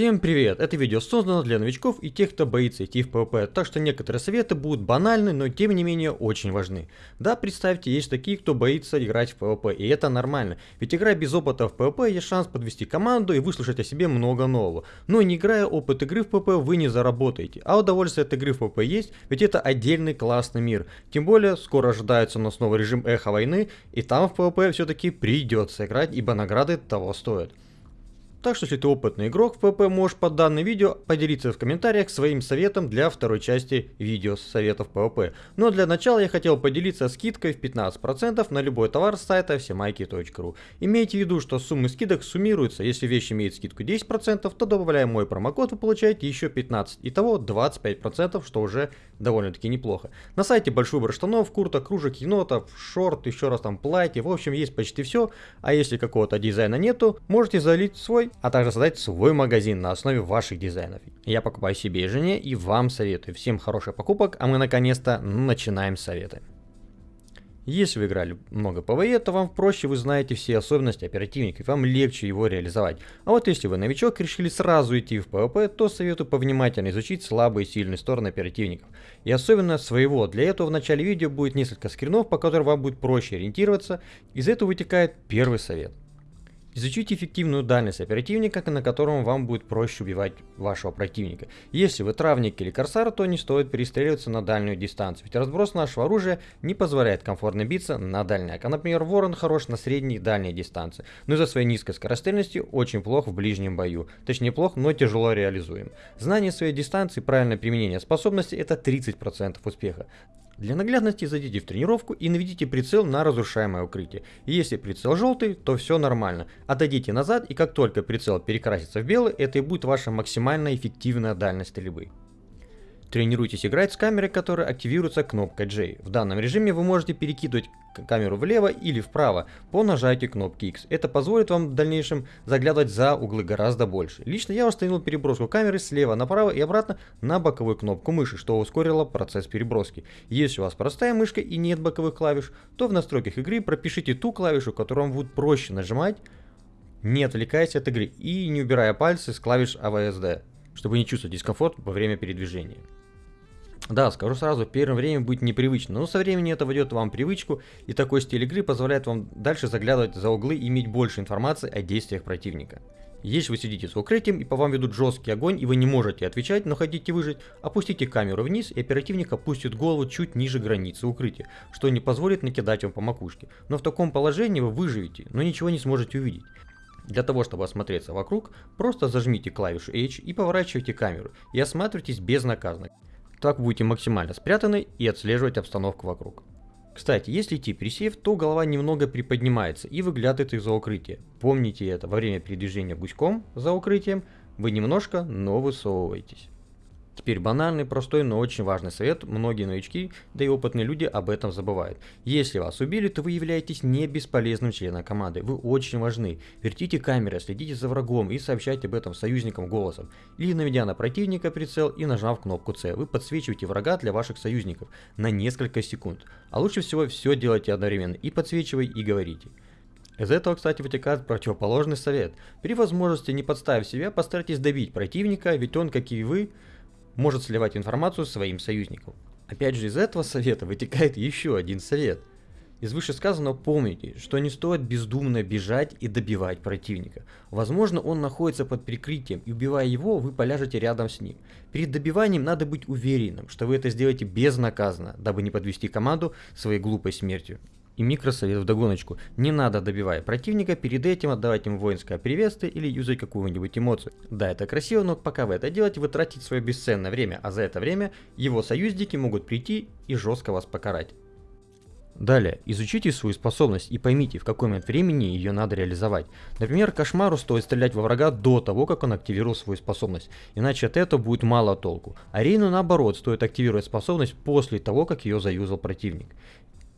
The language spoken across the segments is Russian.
Всем привет! Это видео создано для новичков и тех, кто боится идти в PvP, так что некоторые советы будут банальны, но тем не менее очень важны. Да, представьте, есть такие, кто боится играть в PvP, и это нормально, ведь играя без опыта в PvP, есть шанс подвести команду и выслушать о себе много нового. Но не играя опыт игры в PvP, вы не заработаете, а удовольствие от игры в PvP есть, ведь это отдельный классный мир. Тем более, скоро ожидается у нас новый режим Эхо Войны, и там в PvP все-таки придется играть, ибо награды того стоят. Так что если ты опытный игрок в ПВП, можешь под данным видео поделиться в комментариях своим советом для второй части видео с советов ПВП. Но для начала я хотел поделиться скидкой в 15% на любой товар с сайта всемайки.ру. Имейте в виду, что суммы скидок суммируются. Если вещь имеет скидку 10%, то добавляя мой промокод вы получаете еще 15%. Итого 25%, что уже довольно-таки неплохо. На сайте большой выбор штанов, курток, кружек, енотов, шорт, еще раз там платье. В общем, есть почти все. А если какого-то дизайна нету, можете залить свой а также создать свой магазин на основе ваших дизайнов. Я покупаю себе и жене и вам советую. Всем хороших покупок, а мы наконец-то начинаем советы. Если вы играли много ПВЕ, то вам проще, вы знаете все особенности оперативника, и вам легче его реализовать. А вот если вы новичок и решили сразу идти в ПВП, то советую повнимательно изучить слабые и сильные стороны оперативников. И особенно своего. Для этого в начале видео будет несколько скринов, по которым вам будет проще ориентироваться. Из этого вытекает первый совет. Изучите эффективную дальность оперативника, на котором вам будет проще убивать вашего противника. Если вы травник или корсар, то не стоит перестреливаться на дальнюю дистанцию, ведь разброс нашего оружия не позволяет комфортно биться на дальняк. А например, ворон хорош на средней и дальней дистанции, но из-за своей низкой скорострельности очень плох в ближнем бою. Точнее плох, но тяжело реализуем. Знание своей дистанции и правильное применение способности это 30% успеха. Для наглядности зайдите в тренировку и наведите прицел на разрушаемое укрытие. Если прицел желтый, то все нормально. Отойдите назад и как только прицел перекрасится в белый, это и будет ваша максимально эффективная дальность стрельбы. Тренируйтесь играть с камерой, которая активируется кнопкой J. В данном режиме вы можете перекидывать камеру влево или вправо по нажатию кнопки X. Это позволит вам в дальнейшем заглядывать за углы гораздо больше. Лично я установил переброску камеры слева направо и обратно на боковую кнопку мыши, что ускорило процесс переброски. Если у вас простая мышка и нет боковых клавиш, то в настройках игры пропишите ту клавишу, которую вам будет проще нажимать, не отвлекаясь от игры и не убирая пальцы с клавиш AVSD, чтобы не чувствовать дискомфорт во время передвижения. Да, скажу сразу, первое время будет непривычно, но со временем это войдет вам привычку, и такой стиль игры позволяет вам дальше заглядывать за углы и иметь больше информации о действиях противника. Если вы сидите с укрытием и по вам ведут жесткий огонь и вы не можете отвечать, но хотите выжить, опустите камеру вниз и оперативник опустит голову чуть ниже границы укрытия, что не позволит накидать вам по макушке. Но в таком положении вы выживете, но ничего не сможете увидеть. Для того, чтобы осмотреться вокруг, просто зажмите клавишу H и поворачивайте камеру, и осматривайтесь безнаказанно. Так будете максимально спрятаны и отслеживать обстановку вокруг. Кстати, если идти присев, то голова немного приподнимается и выглядывает из-за укрытия. Помните это, во время передвижения гуськом за укрытием вы немножко, но высовываетесь. Теперь банальный, простой, но очень важный совет. Многие новички, да и опытные люди об этом забывают. Если вас убили, то вы являетесь не бесполезным членом команды. Вы очень важны. Вертите камеры, следите за врагом и сообщайте об этом союзникам голосом. Или наведя на противника прицел и нажав кнопку C. Вы подсвечиваете врага для ваших союзников на несколько секунд. А лучше всего все делайте одновременно. И подсвечивай, и говорите. Из этого, кстати, вытекает противоположный совет. При возможности не подставив себя, постарайтесь добить противника, ведь он, как и вы, может сливать информацию своим союзникам. Опять же, из этого совета вытекает еще один совет. Из вышесказанного помните, что не стоит бездумно бежать и добивать противника. Возможно, он находится под прикрытием, и убивая его, вы поляжете рядом с ним. Перед добиванием надо быть уверенным, что вы это сделаете безнаказанно, дабы не подвести команду своей глупой смертью. И микросовет в догоночку. Не надо, добивая противника, перед этим отдавать ему воинское приветствие или юзать какую-нибудь эмоцию. Да, это красиво, но пока вы это делаете, вы тратите свое бесценное время, а за это время его союзники могут прийти и жестко вас покарать. Далее, изучите свою способность и поймите, в какой момент времени ее надо реализовать. Например, кошмару стоит стрелять во врага до того, как он активировал свою способность, иначе от этого будет мало толку. А Рейну наоборот стоит активировать способность после того, как ее заюзал противник.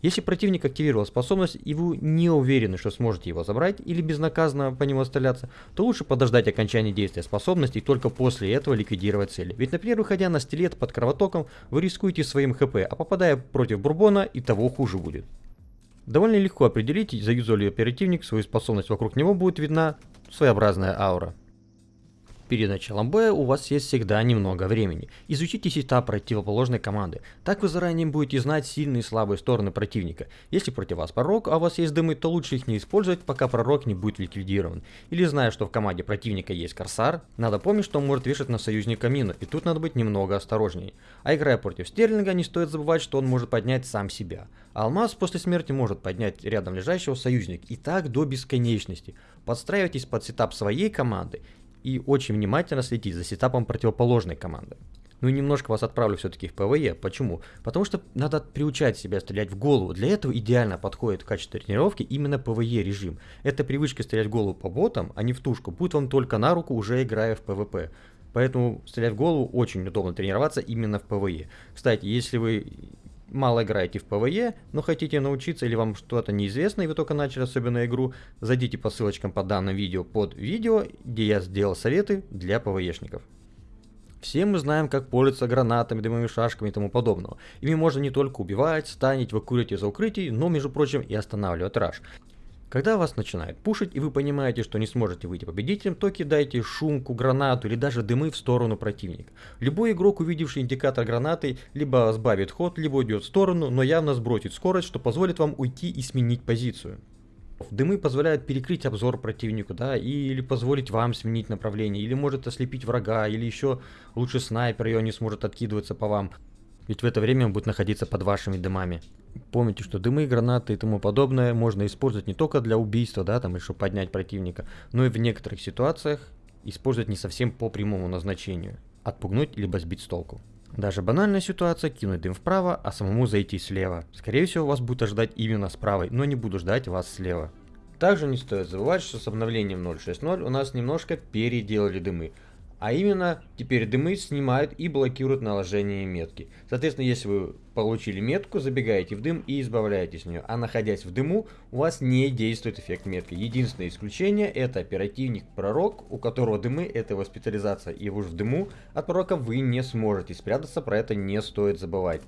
Если противник активировал способность и вы не уверены, что сможете его забрать или безнаказанно по нему стреляться, то лучше подождать окончания действия способности и только после этого ликвидировать цели. Ведь, например, выходя на стилет под кровотоком, вы рискуете своим хп, а попадая против бурбона и того хуже будет. Довольно легко определить, заюзал ли оперативник свою способность, вокруг него будет видна своеобразная аура. Перед началом боя у вас есть всегда немного времени. Изучите сетап противоположной команды. Так вы заранее будете знать сильные и слабые стороны противника. Если против вас пророк, а у вас есть дымы, то лучше их не использовать, пока пророк не будет ликвидирован. Или зная, что в команде противника есть корсар, надо помнить, что он может вешать на союзника мину, и тут надо быть немного осторожней. А играя против Стерлинга, не стоит забывать, что он может поднять сам себя. Алмаз после смерти может поднять рядом лежащего союзника. И так до бесконечности. Подстраивайтесь под setup своей команды и очень внимательно следить за сетапом противоположной команды. Ну и немножко вас отправлю все-таки в ПВЕ. Почему? Потому что надо приучать себя стрелять в голову. Для этого идеально подходит в качестве тренировки именно ПВЕ режим. Эта привычка стрелять в голову по ботам, а не в тушку, будет вам только на руку, уже играя в ПВП. Поэтому стрелять в голову очень удобно тренироваться именно в ПВЕ. Кстати, если вы мало играете в ПВЕ, но хотите научиться или вам что-то неизвестно, и вы только начали особенно игру, зайдите по ссылочкам по данному видео под видео, где я сделал советы для ПВЕшников. Все мы знаем, как пользоваться гранатами, дымовыми шашками и тому подобного. Ими можно не только убивать, станить, выкуривать из-за укрытий, но, между прочим, и останавливать rush. Когда вас начинает пушить и вы понимаете, что не сможете выйти победителем, то кидайте шумку, гранату или даже дымы в сторону противника. Любой игрок, увидевший индикатор гранаты, либо сбавит ход, либо уйдет в сторону, но явно сбросит скорость, что позволит вам уйти и сменить позицию. Дымы позволяют перекрыть обзор противнику, да, или позволить вам сменить направление, или может ослепить врага, или еще лучше снайпер ее не сможет откидываться по вам. Ведь в это время он будет находиться под вашими дымами. Помните, что дымы, гранаты и тому подобное можно использовать не только для убийства, да, там, или чтобы поднять противника, но и в некоторых ситуациях использовать не совсем по прямому назначению. Отпугнуть либо сбить с толку. Даже банальная ситуация кинуть дым вправо, а самому зайти слева. Скорее всего вас будет ожидать именно с правой, но не буду ждать вас слева. Также не стоит забывать, что с обновлением 0.6.0 у нас немножко переделали дымы. А именно, теперь дымы снимают и блокируют наложение метки. Соответственно, если вы получили метку, забегаете в дым и избавляетесь от нее. А находясь в дыму, у вас не действует эффект метки. Единственное исключение это оперативник-пророк, у которого дымы это его специализация. И уж в дыму от пророка вы не сможете спрятаться, про это не стоит забывать.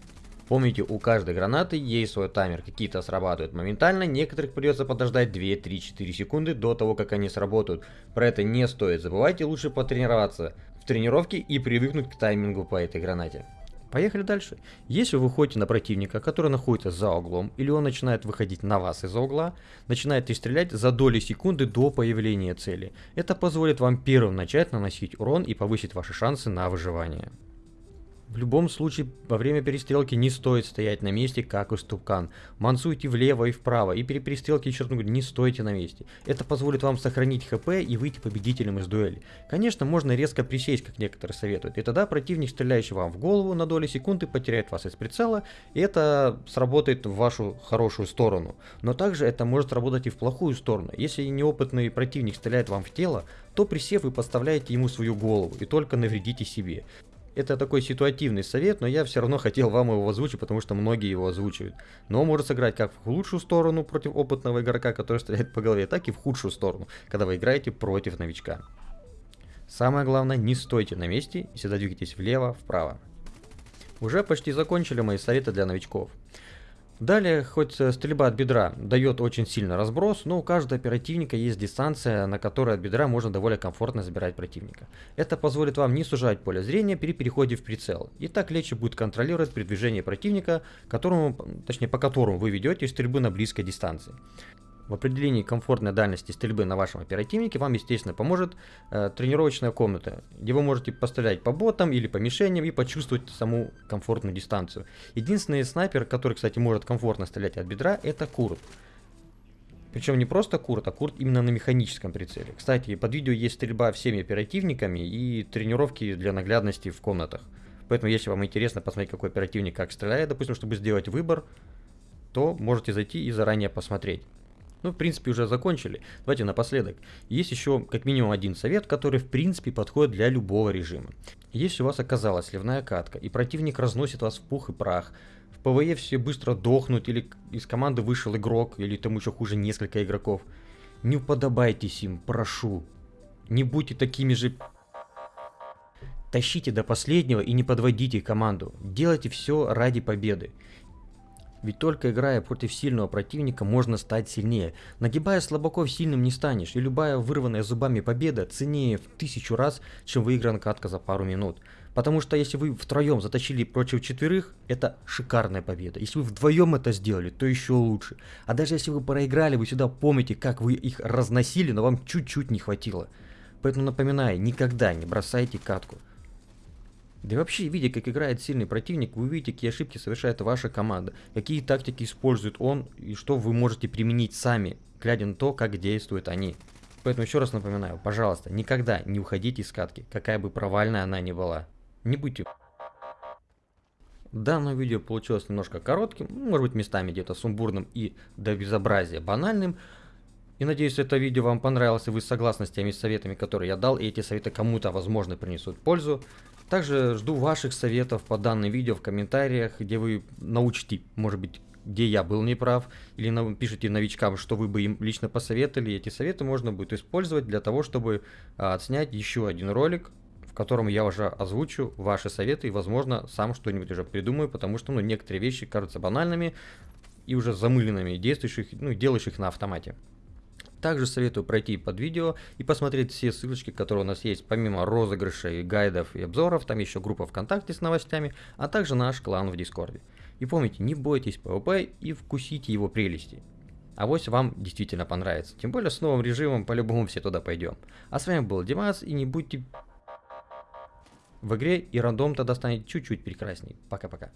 Помните, у каждой гранаты есть свой таймер, какие-то срабатывают моментально, некоторых придется подождать 2, 3, 4 секунды до того, как они сработают. Про это не стоит забывать и лучше потренироваться в тренировке и привыкнуть к таймингу по этой гранате. Поехали дальше. Если вы выходите на противника, который находится за углом, или он начинает выходить на вас из-за угла, начинает стрелять за доли секунды до появления цели. Это позволит вам первым начать наносить урон и повысить ваши шансы на выживание. В любом случае, во время перестрелки не стоит стоять на месте, как истукан. Мансуйте влево и вправо, и при перестрелке, черт говоря, не стойте на месте. Это позволит вам сохранить хп и выйти победителем из дуэли. Конечно, можно резко присесть, как некоторые советуют, и тогда противник, стреляющий вам в голову на доли секунды, потеряет вас из прицела, и это сработает в вашу хорошую сторону. Но также это может работать и в плохую сторону. Если неопытный противник стреляет вам в тело, то присев вы подставляете ему свою голову и только навредите себе. Это такой ситуативный совет, но я все равно хотел вам его озвучить, потому что многие его озвучивают. Но он может сыграть как в лучшую сторону против опытного игрока, который стреляет по голове, так и в худшую сторону, когда вы играете против новичка. Самое главное, не стойте на месте и всегда двигайтесь влево, вправо. Уже почти закончили мои советы для новичков. Далее, хоть э, стрельба от бедра дает очень сильный разброс, но у каждого оперативника есть дистанция, на которой от бедра можно довольно комфортно забирать противника. Это позволит вам не сужать поле зрения при переходе в прицел. И так легче будет контролировать передвижение противника, которому, точнее по которому вы ведете стрельбы на близкой дистанции. В определении комфортной дальности стрельбы на вашем оперативнике вам, естественно, поможет э, тренировочная комната, где вы можете пострелять по ботам или по мишеням и почувствовать саму комфортную дистанцию. Единственный снайпер, который, кстати, может комфортно стрелять от бедра, это Курт. Причем не просто Курт, а Курт именно на механическом прицеле. Кстати, под видео есть стрельба всеми оперативниками и тренировки для наглядности в комнатах. Поэтому, если вам интересно посмотреть, какой оперативник как стреляет, допустим, чтобы сделать выбор, то можете зайти и заранее посмотреть. Ну, в принципе, уже закончили. Давайте напоследок. Есть еще как минимум один совет, который в принципе подходит для любого режима. Если у вас оказалась сливная катка, и противник разносит вас в пух и прах, в ПВЕ все быстро дохнут, или из команды вышел игрок, или тому еще хуже несколько игроков, не уподобайтесь им, прошу. Не будьте такими же... Тащите до последнего и не подводите команду. Делайте все ради победы. Ведь только играя против сильного противника можно стать сильнее. Нагибая слабаков сильным не станешь, и любая вырванная зубами победа ценнее в тысячу раз, чем выигран катка за пару минут. Потому что если вы втроем затащили против четверых, это шикарная победа. Если вы вдвоем это сделали, то еще лучше. А даже если вы проиграли, вы сюда помните, как вы их разносили, но вам чуть-чуть не хватило. Поэтому напоминаю, никогда не бросайте катку. Да и вообще, видя, как играет сильный противник, вы увидите, какие ошибки совершает ваша команда, какие тактики использует он и что вы можете применить сами, глядя на то, как действуют они. Поэтому еще раз напоминаю, пожалуйста, никогда не уходите из катки, какая бы провальная она ни была. Не будьте... Данное видео получилось немножко коротким, может быть местами где-то сумбурным и до безобразия банальным. И надеюсь, это видео вам понравилось, и вы согласны с теми советами, которые я дал, и эти советы кому-то, возможно, принесут пользу. Также жду ваших советов по данному видео в комментариях, где вы научите, может быть, где я был неправ, или пишите новичкам, что вы бы им лично посоветовали. Эти советы можно будет использовать для того, чтобы а, отснять еще один ролик, в котором я уже озвучу ваши советы и, возможно, сам что-нибудь уже придумаю, потому что ну, некоторые вещи кажутся банальными и уже замыленными, действующих, ну, делающих на автомате. Также советую пройти под видео и посмотреть все ссылочки, которые у нас есть, помимо розыгрышей, гайдов и обзоров, там еще группа ВКонтакте с новостями, а также наш клан в Дискорде. И помните, не бойтесь PvP и вкусите его прелести. А вот вам действительно понравится. Тем более с новым режимом по-любому все туда пойдем. А с вами был Димас и не будьте в игре и рандом тогда станет чуть-чуть прекрасней. Пока-пока.